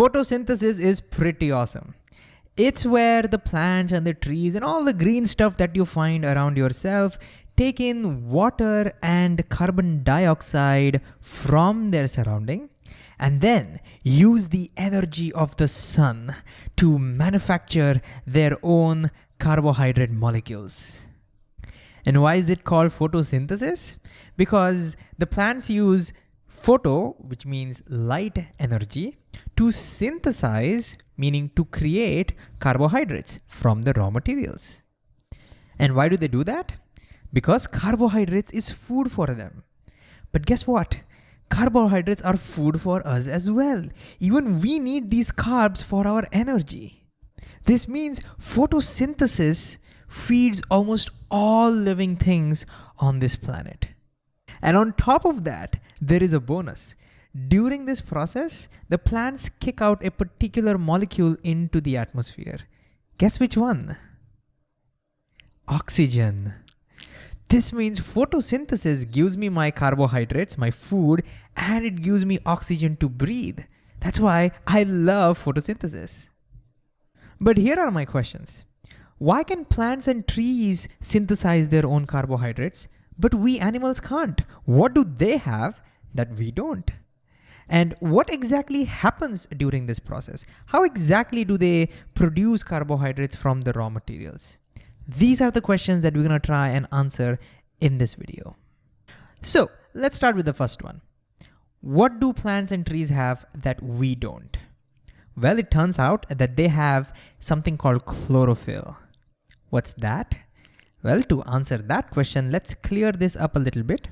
Photosynthesis is pretty awesome. It's where the plants and the trees and all the green stuff that you find around yourself take in water and carbon dioxide from their surrounding and then use the energy of the sun to manufacture their own carbohydrate molecules. And why is it called photosynthesis? Because the plants use photo, which means light energy, to synthesize, meaning to create carbohydrates from the raw materials. And why do they do that? Because carbohydrates is food for them. But guess what? Carbohydrates are food for us as well. Even we need these carbs for our energy. This means photosynthesis feeds almost all living things on this planet. And on top of that, there is a bonus. During this process, the plants kick out a particular molecule into the atmosphere. Guess which one? Oxygen. This means photosynthesis gives me my carbohydrates, my food, and it gives me oxygen to breathe. That's why I love photosynthesis. But here are my questions. Why can plants and trees synthesize their own carbohydrates, but we animals can't? What do they have that we don't? And what exactly happens during this process? How exactly do they produce carbohydrates from the raw materials? These are the questions that we're gonna try and answer in this video. So let's start with the first one. What do plants and trees have that we don't? Well, it turns out that they have something called chlorophyll. What's that? Well, to answer that question, let's clear this up a little bit.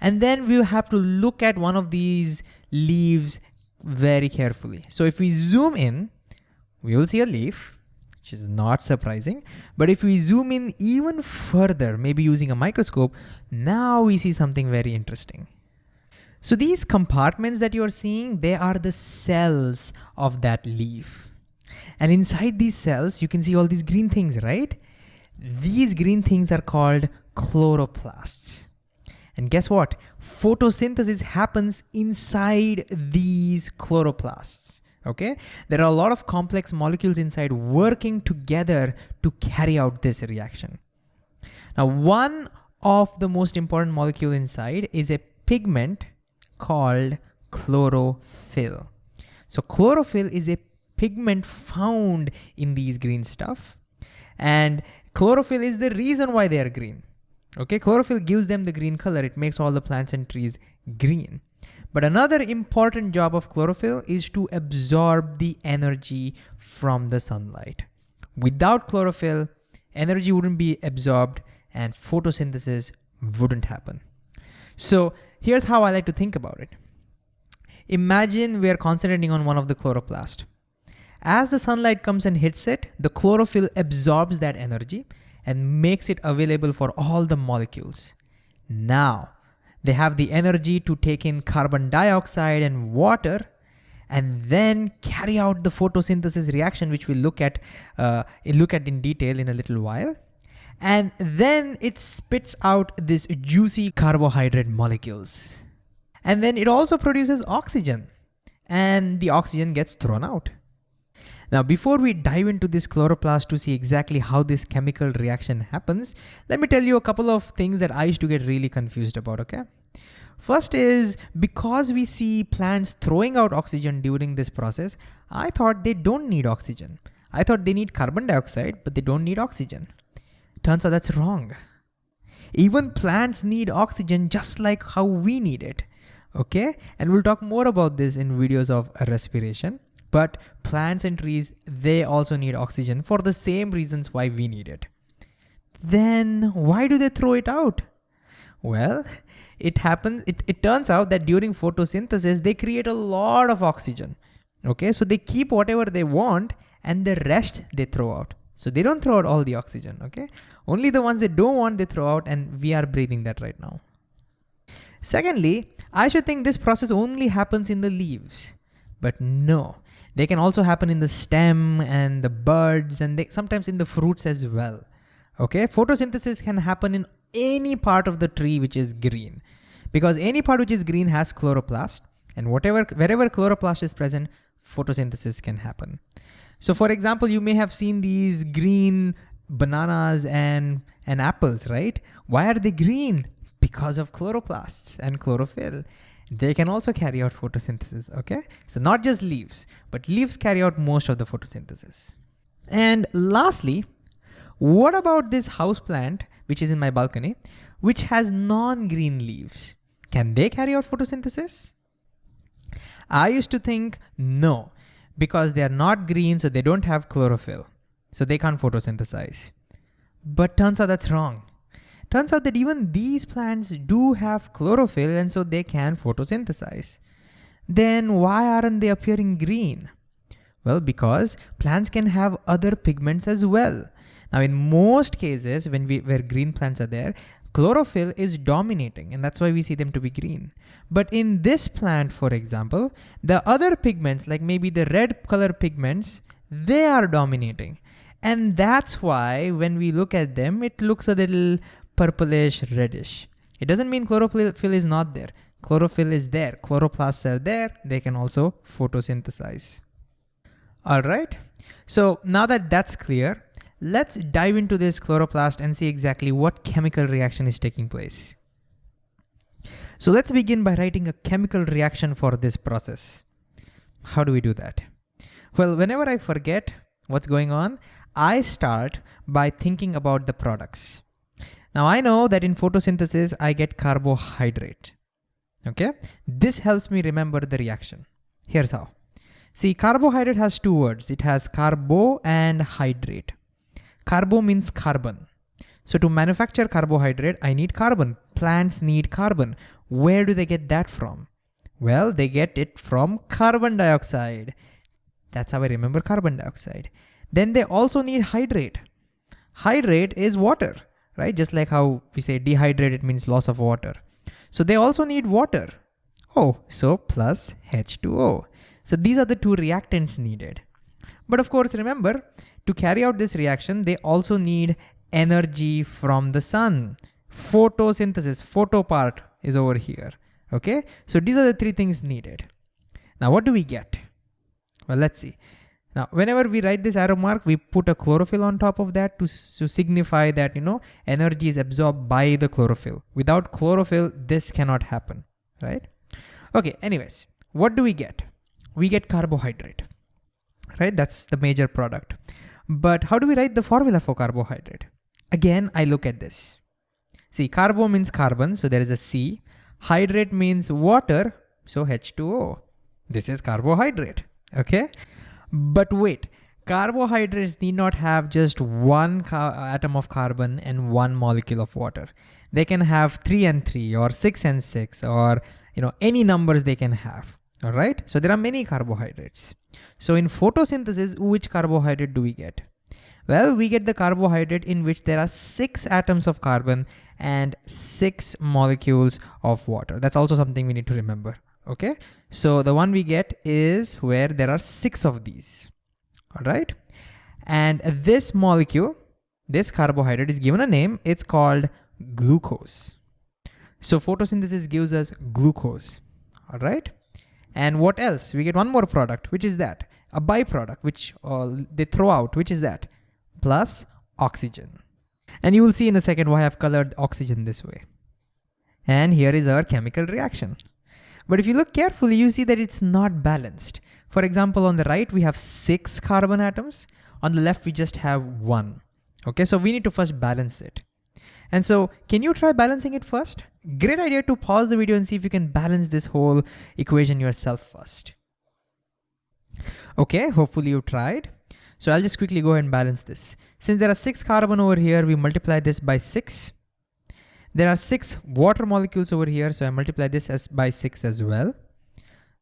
And then we'll have to look at one of these leaves very carefully. So if we zoom in, we will see a leaf, which is not surprising. But if we zoom in even further, maybe using a microscope, now we see something very interesting. So these compartments that you're seeing, they are the cells of that leaf. And inside these cells, you can see all these green things, right? These green things are called chloroplasts. And guess what? Photosynthesis happens inside these chloroplasts. Okay, there are a lot of complex molecules inside working together to carry out this reaction. Now, one of the most important molecule inside is a pigment called chlorophyll. So chlorophyll is a pigment found in these green stuff. And Chlorophyll is the reason why they are green. Okay, chlorophyll gives them the green color. It makes all the plants and trees green. But another important job of chlorophyll is to absorb the energy from the sunlight. Without chlorophyll, energy wouldn't be absorbed and photosynthesis wouldn't happen. So here's how I like to think about it. Imagine we are concentrating on one of the chloroplast. As the sunlight comes and hits it, the chlorophyll absorbs that energy and makes it available for all the molecules. Now, they have the energy to take in carbon dioxide and water and then carry out the photosynthesis reaction, which we'll look at, uh, look at in detail in a little while. And then it spits out this juicy carbohydrate molecules. And then it also produces oxygen and the oxygen gets thrown out. Now, before we dive into this chloroplast to see exactly how this chemical reaction happens, let me tell you a couple of things that I used to get really confused about, okay? First is because we see plants throwing out oxygen during this process, I thought they don't need oxygen. I thought they need carbon dioxide, but they don't need oxygen. Turns out that's wrong. Even plants need oxygen just like how we need it, okay? And we'll talk more about this in videos of respiration. But plants and trees, they also need oxygen for the same reasons why we need it. Then why do they throw it out? Well, it happens, it, it turns out that during photosynthesis, they create a lot of oxygen. Okay, so they keep whatever they want and the rest they throw out. So they don't throw out all the oxygen, okay? Only the ones they don't want they throw out and we are breathing that right now. Secondly, I should think this process only happens in the leaves. But no, they can also happen in the stem and the buds and they, sometimes in the fruits as well. Okay, photosynthesis can happen in any part of the tree which is green because any part which is green has chloroplast and whatever wherever chloroplast is present, photosynthesis can happen. So for example, you may have seen these green bananas and, and apples, right? Why are they green? Because of chloroplasts and chlorophyll. They can also carry out photosynthesis, okay? So not just leaves, but leaves carry out most of the photosynthesis. And lastly, what about this house plant, which is in my balcony, which has non-green leaves? Can they carry out photosynthesis? I used to think no, because they are not green, so they don't have chlorophyll. So they can't photosynthesize. But turns out that's wrong. Turns out that even these plants do have chlorophyll and so they can photosynthesize. Then why aren't they appearing green? Well, because plants can have other pigments as well. Now in most cases, when we, where green plants are there, chlorophyll is dominating and that's why we see them to be green. But in this plant, for example, the other pigments, like maybe the red color pigments, they are dominating. And that's why when we look at them, it looks a little purplish reddish. It doesn't mean chlorophyll is not there. Chlorophyll is there. Chloroplasts are there. They can also photosynthesize. All right. So now that that's clear, Let's dive into this chloroplast and see exactly what chemical reaction is taking place. So let's begin by writing a chemical reaction for this process. How do we do that? Well, whenever I forget what's going on, I start by thinking about the products. Now I know that in photosynthesis, I get carbohydrate, okay? This helps me remember the reaction. Here's how. See, carbohydrate has two words. It has carbo and hydrate. Carbo means carbon. So to manufacture carbohydrate, I need carbon. Plants need carbon. Where do they get that from? Well, they get it from carbon dioxide. That's how I remember carbon dioxide. Then they also need hydrate. Hydrate is water, right? Just like how we say dehydrated means loss of water. So they also need water. Oh, so plus H2O. So these are the two reactants needed. But of course, remember, to carry out this reaction, they also need energy from the sun. Photosynthesis, photo part is over here, okay? So these are the three things needed. Now what do we get? Well, let's see. Now, whenever we write this arrow mark, we put a chlorophyll on top of that to, to signify that, you know, energy is absorbed by the chlorophyll. Without chlorophyll, this cannot happen, right? Okay, anyways, what do we get? We get carbohydrate, right? That's the major product. But how do we write the formula for carbohydrate? Again, I look at this. See, carbo means carbon, so there is a C. Hydrate means water, so H2O. This is carbohydrate, okay? But wait, carbohydrates need not have just one atom of carbon and one molecule of water. They can have three and three or six and six or you know any numbers they can have. All right, so there are many carbohydrates. So in photosynthesis, which carbohydrate do we get? Well, we get the carbohydrate in which there are six atoms of carbon and six molecules of water. That's also something we need to remember, okay? So the one we get is where there are six of these, all right? And this molecule, this carbohydrate is given a name, it's called glucose. So photosynthesis gives us glucose, all right? And what else? We get one more product, which is that? A byproduct, which uh, they throw out, which is that? Plus oxygen. And you will see in a second why I've colored oxygen this way. And here is our chemical reaction. But if you look carefully, you see that it's not balanced. For example, on the right, we have six carbon atoms. On the left, we just have one. Okay, so we need to first balance it. And so can you try balancing it first? Great idea to pause the video and see if you can balance this whole equation yourself first. Okay, hopefully you tried. So I'll just quickly go ahead and balance this. Since there are six carbon over here, we multiply this by six. There are six water molecules over here, so I multiply this as by six as well.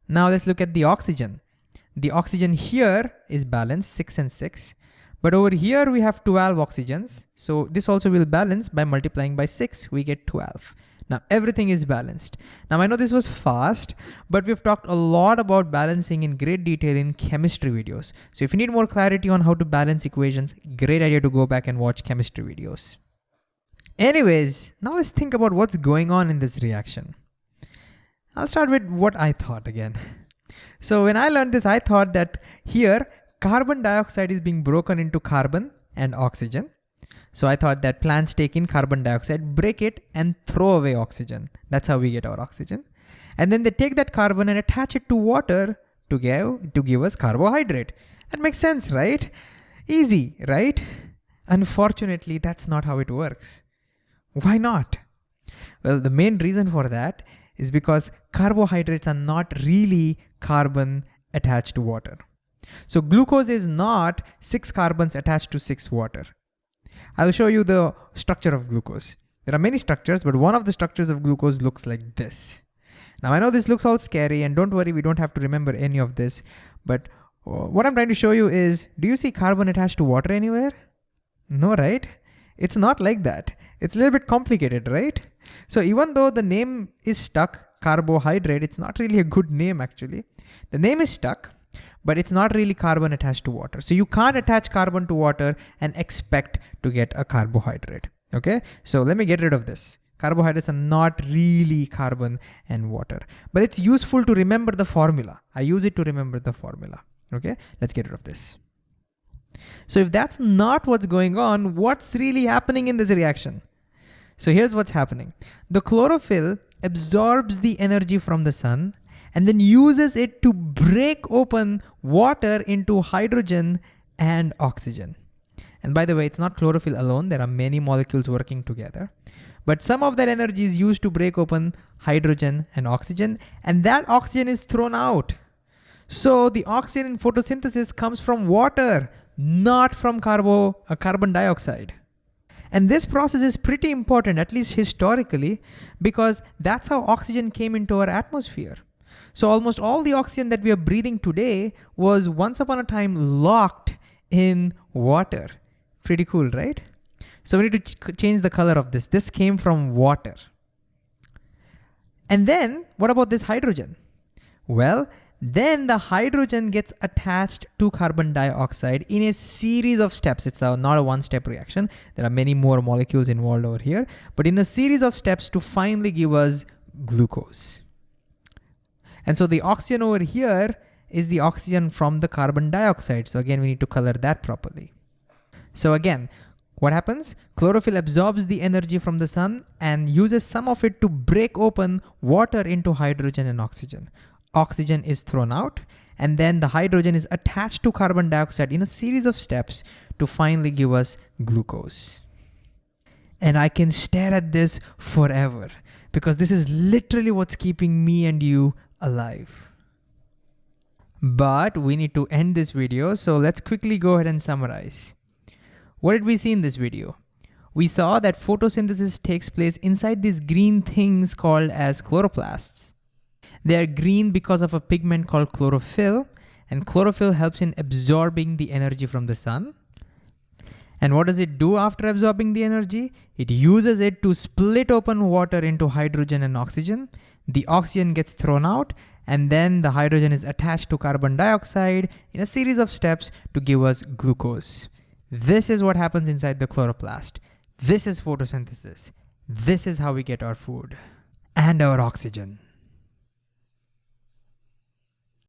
Now let's look at the oxygen. The oxygen here is balanced, six and six. But over here we have 12 oxygens. So this also will balance by multiplying by six, we get 12. Now everything is balanced. Now I know this was fast, but we've talked a lot about balancing in great detail in chemistry videos. So if you need more clarity on how to balance equations, great idea to go back and watch chemistry videos. Anyways, now let's think about what's going on in this reaction. I'll start with what I thought again. So when I learned this, I thought that here carbon dioxide is being broken into carbon and oxygen. So I thought that plants take in carbon dioxide, break it and throw away oxygen. That's how we get our oxygen. And then they take that carbon and attach it to water to give, to give us carbohydrate. That makes sense, right? Easy, right? Unfortunately, that's not how it works. Why not? Well, the main reason for that is because carbohydrates are not really carbon attached to water. So glucose is not six carbons attached to six water. I'll show you the structure of glucose. There are many structures, but one of the structures of glucose looks like this. Now I know this looks all scary and don't worry, we don't have to remember any of this, but uh, what I'm trying to show you is, do you see carbon attached to water anywhere? No, right? It's not like that. It's a little bit complicated, right? So even though the name is stuck, carbohydrate, it's not really a good name actually. The name is stuck, but it's not really carbon attached to water. So you can't attach carbon to water and expect to get a carbohydrate, okay? So let me get rid of this. Carbohydrates are not really carbon and water, but it's useful to remember the formula. I use it to remember the formula, okay? Let's get rid of this. So if that's not what's going on, what's really happening in this reaction? So here's what's happening. The chlorophyll absorbs the energy from the sun and then uses it to break open water into hydrogen and oxygen. And by the way, it's not chlorophyll alone. There are many molecules working together. But some of that energy is used to break open hydrogen and oxygen, and that oxygen is thrown out. So the oxygen in photosynthesis comes from water, not from carbo, uh, carbon dioxide. And this process is pretty important, at least historically, because that's how oxygen came into our atmosphere. So almost all the oxygen that we are breathing today was once upon a time locked in water. Pretty cool, right? So we need to ch change the color of this. This came from water. And then what about this hydrogen? Well, then the hydrogen gets attached to carbon dioxide in a series of steps. It's a, not a one-step reaction. There are many more molecules involved over here, but in a series of steps to finally give us glucose. And so the oxygen over here is the oxygen from the carbon dioxide. So again, we need to color that properly. So again, what happens? Chlorophyll absorbs the energy from the sun and uses some of it to break open water into hydrogen and oxygen oxygen is thrown out, and then the hydrogen is attached to carbon dioxide in a series of steps to finally give us glucose. And I can stare at this forever because this is literally what's keeping me and you alive. But we need to end this video, so let's quickly go ahead and summarize. What did we see in this video? We saw that photosynthesis takes place inside these green things called as chloroplasts. They are green because of a pigment called chlorophyll, and chlorophyll helps in absorbing the energy from the sun. And what does it do after absorbing the energy? It uses it to split open water into hydrogen and oxygen. The oxygen gets thrown out, and then the hydrogen is attached to carbon dioxide in a series of steps to give us glucose. This is what happens inside the chloroplast. This is photosynthesis. This is how we get our food and our oxygen.